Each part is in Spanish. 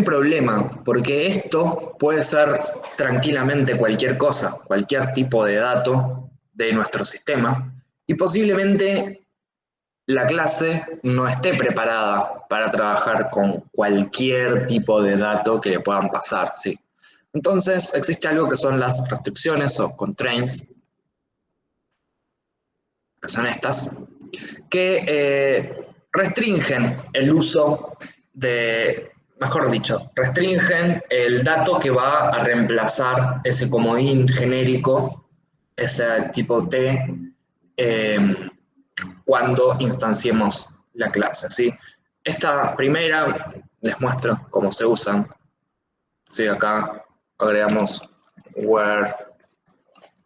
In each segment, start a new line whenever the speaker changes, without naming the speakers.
un problema, porque esto puede ser tranquilamente cualquier cosa, cualquier tipo de dato de nuestro sistema, y posiblemente la clase no esté preparada para trabajar con cualquier tipo de dato que le puedan pasar, ¿sí? Entonces, existe algo que son las restricciones o constraints, que son estas, que eh, restringen el uso de, mejor dicho, restringen el dato que va a reemplazar ese comodín genérico, ese tipo T, em, cuando instanciemos la clase. ¿sí? Esta primera les muestro cómo se usan. ¿sí? Acá agregamos where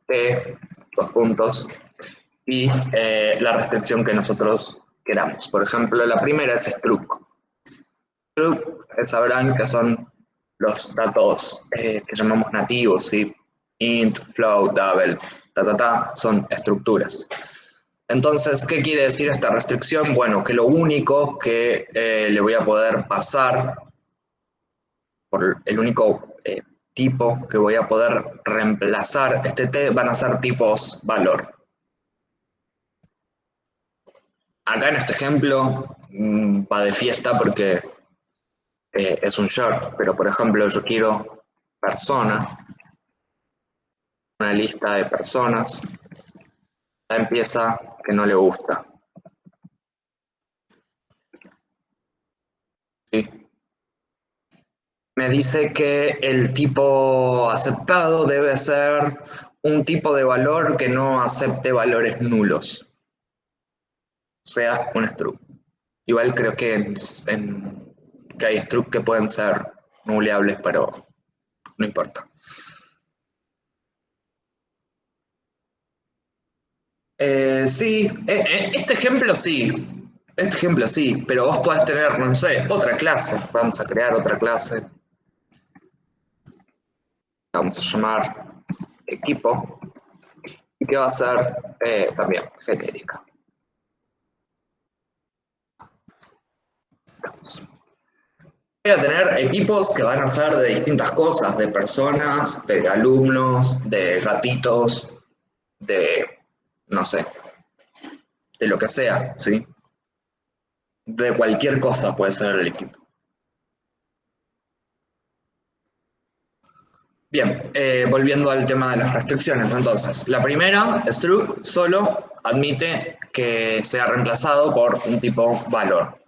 t, dos puntos, y eh, la restricción que nosotros queramos. Por ejemplo, la primera es struct. Struct, eh, sabrán que son los datos eh, que llamamos nativos, ¿sí? int, float, double, ta, ta, ta, son estructuras. Entonces, ¿qué quiere decir esta restricción? Bueno, que lo único que le voy a poder pasar, por el único tipo que voy a poder reemplazar este t van a ser tipos valor. Acá en este ejemplo mm, va de fiesta porque eh, es un short, pero por ejemplo yo quiero persona, una lista de personas, ya empieza que no le gusta. Me dice que el tipo aceptado debe ser un tipo de valor que no acepte valores nulos sea un struct. Igual creo que, que hay struct que pueden ser nuleables, pero no importa. Eh, sí, eh, eh, este ejemplo sí, este ejemplo sí, pero vos podés tener, no sé, otra clase. Vamos a crear otra clase. Vamos a llamar equipo. Y que va a ser también genérica. Voy a tener equipos que van a ser de distintas cosas, de personas, de alumnos, de gatitos, de, no sé, de lo que sea, ¿sí? De cualquier cosa puede ser el equipo. Bien, eh, volviendo al tema de las restricciones, entonces, la primera, struct, solo admite que sea reemplazado por un tipo valor.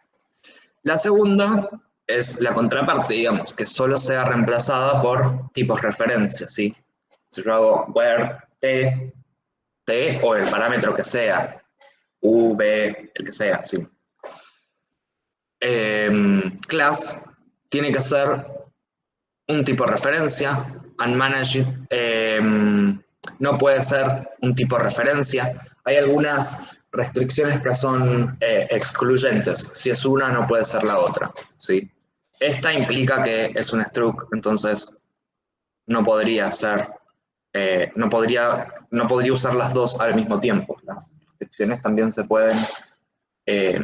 La segunda es la contraparte, digamos, que solo sea reemplazada por tipos referencia, ¿sí? Si yo hago where t, t o el parámetro que sea, v, el que sea, ¿sí? Em, class tiene que ser un tipo referencia, unmanaged em, no puede ser un tipo referencia. Hay algunas restricciones que son eh, excluyentes. Si es una, no puede ser la otra. ¿sí? Esta implica que es un struct, entonces no podría ser, eh, no, podría, no podría usar las dos al mismo tiempo. Las restricciones también se pueden, eh,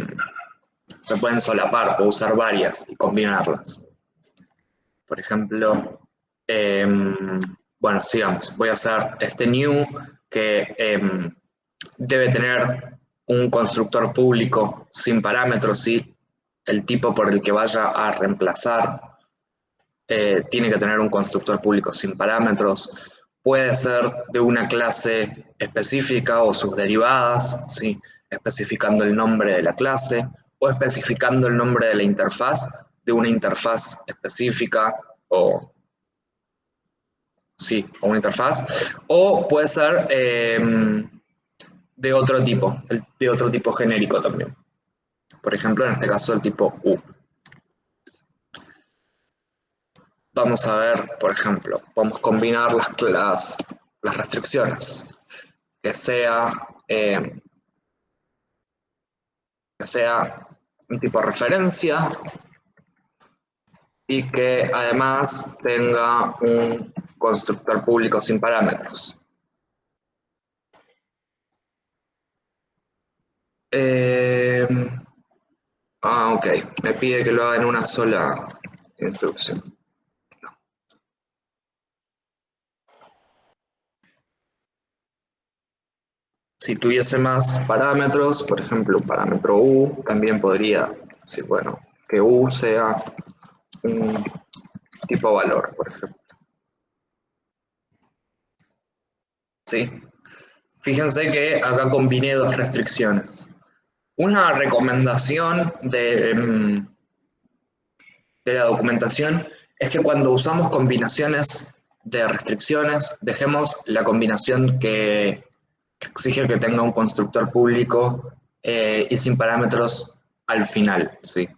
se pueden solapar, o usar varias y combinarlas. Por ejemplo, em, bueno, sigamos. Voy a hacer este new que em, debe tener un constructor público sin parámetros, sí, el tipo por el que vaya a reemplazar eh, tiene que tener un constructor público sin parámetros, puede ser de una clase específica o sus derivadas, ¿sí? especificando el nombre de la clase o especificando el nombre de la interfaz de una interfaz específica o, sí, o una interfaz, o puede ser em, de otro tipo, de otro tipo genérico también. Por ejemplo, en este caso el tipo U. Vamos a ver, por ejemplo, a combinar las, restricciones. Que sea, eh, que sea un tipo de referencia y que además tenga un constructor público sin parámetros. Eh, ok. Me pide que lo haga en una sola, instrucción. Si tuviese más parámetros, por ejemplo, parámetro u, también podría bueno, que u sea un tipo valor, por ejemplo. ¿Sí? Fíjense que acá combiné dos restricciones. Una recomendación de, mm, de la documentación es que cuando usamos combinaciones de restricciones, dejemos la combinación que, exige que tenga un constructor público eh, y sin parámetros al final, ¿sí?